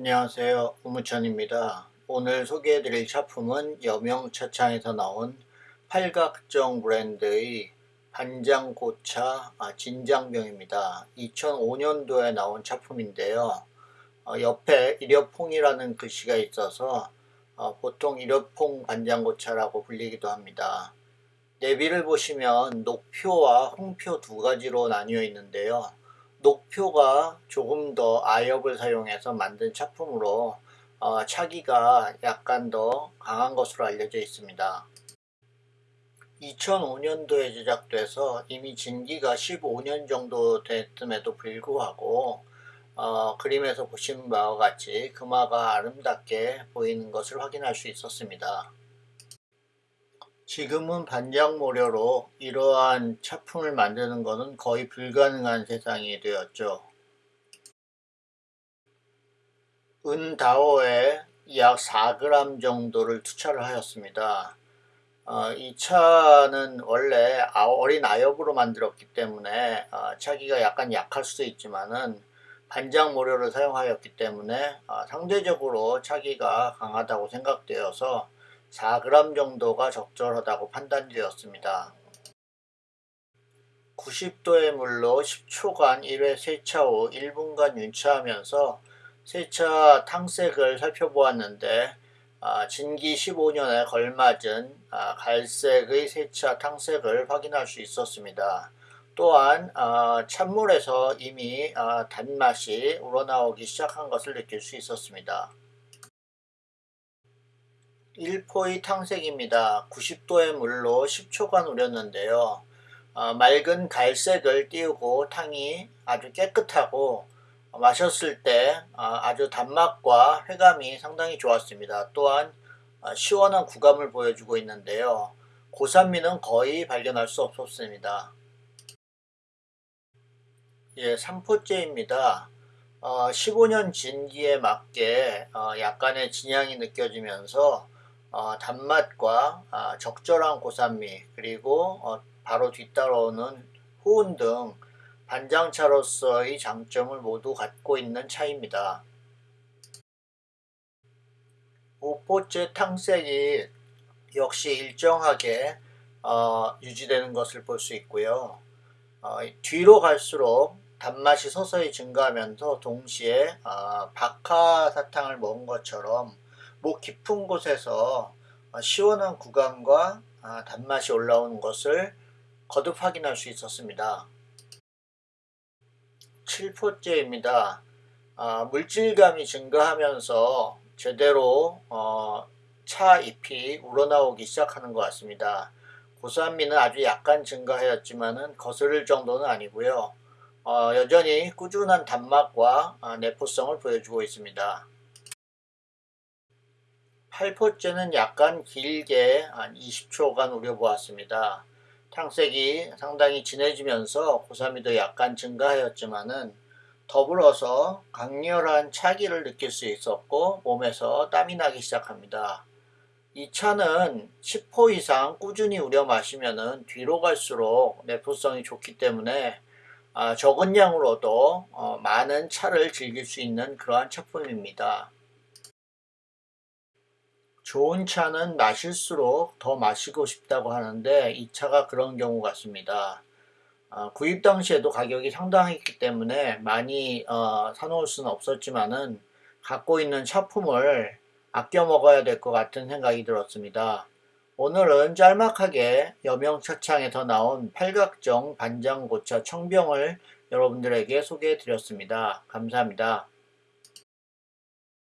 안녕하세요. 우무천입니다. 오늘 소개해드릴 작품은 여명차창에서 나온 팔각정 브랜드의 반장고차 아, 진장병입니다. 2005년도에 나온 작품인데요. 어, 옆에 일여퐁이라는 글씨가 있어서 어, 보통 일여퐁 반장고차라고 불리기도 합니다. 내비를 보시면 녹표와 홍표 두 가지로 나뉘어 있는데요 녹표가 조금 더 아엽을 사용해서 만든 작품으로 어, 차기가 약간 더 강한 것으로 알려져 있습니다. 2005년도에 제작돼서 이미 진기가 15년 정도 됐음에도 불구하고 어, 그림에서 보시는 바와 같이 금화가 아름답게 보이는 것을 확인할 수 있었습니다. 지금은 반장 모려로 이러한 차품을 만드는 것은 거의 불가능한 세상이 되었죠. 은다오에 약 4g 정도를 투차를 하였습니다. 어, 이 차는 원래 어린 아엽으로 만들었기 때문에 어, 차기가 약간 약할 수도 있지만은 반장 모료를 사용하였기 때문에 어, 상대적으로 차기가 강하다고 생각되어서 4g 정도가 적절하다고 판단되었습니다. 90도의 물로 10초간 1회 세차 후 1분간 윤차하면서 세차 탕색을 살펴보았는데 아, 진기 15년에 걸맞은 아, 갈색의 세차 탕색을 확인할 수 있었습니다. 또한 아, 찬물에서 이미 아, 단맛이 우러나오기 시작한 것을 느낄 수 있었습니다. 1포의 탕색입니다. 90도의 물로 10초간 우렸는데요. 어, 맑은 갈색을 띄우고 탕이 아주 깨끗하고 마셨을 때 어, 아주 단맛과 회감이 상당히 좋았습니다. 또한 어, 시원한 구감을 보여주고 있는데요. 고산미는 거의 발견할 수 없었습니다. 예, 3포째입니다. 어, 15년 진기에 맞게 어, 약간의 진향이 느껴지면서 어, 단맛과 어, 적절한 고산미 그리고 어, 바로 뒤따라오는 후운 등 반장차로서의 장점을 모두 갖고 있는 차입니다. 5포째 탕색이 역시 일정하게 어, 유지되는 것을 볼 수 있고요. 어, 뒤로 갈수록 단맛이 서서히 증가하면서 동시에 어, 박하사탕을 먹은 것처럼 목 깊은 곳에서 어, 시원한 구간과 아, 단맛이 올라오는 것을 거듭 확인할 수 있었습니다. 7포째입니다. 아, 물질감이 증가하면서 제대로 어, 차 잎이 우러나오기 시작하는 것 같습니다. 고산미는 아주 약간 증가하였지만 거스를 정도는 아니고요. 어, 여전히 꾸준한 단맛과 아, 내포성을 보여주고 있습니다. 8포째는 약간 길게 한 20초간 우려보았습니다. 탕색이 상당히 진해지면서 고사미도 약간 증가하였지만은 더불어서 강렬한 차기를 느낄 수 있었고 몸에서 땀이 나기 시작합니다. 이 차는 10호 이상 꾸준히 우려 마시면 뒤로 갈수록 내포성이 좋기 때문에 아, 적은 양으로도 어, 많은 차를 즐길 수 있는 그러한 차품입니다. 좋은 차는 마실수록 더 마시고 싶다고 하는데 이 차가 그런 경우 같습니다. 어, 구입 당시에도 가격이 상당했기 때문에 많이 어, 사놓을 수는 없었지만은 갖고 있는 차품을 아껴 먹어야 될 것 같은 생각이 들었습니다. 오늘은 짤막하게 여명차창에서 나온 팔각정 반장고차 청병을 여러분들에게 소개해 드렸습니다. 감사합니다.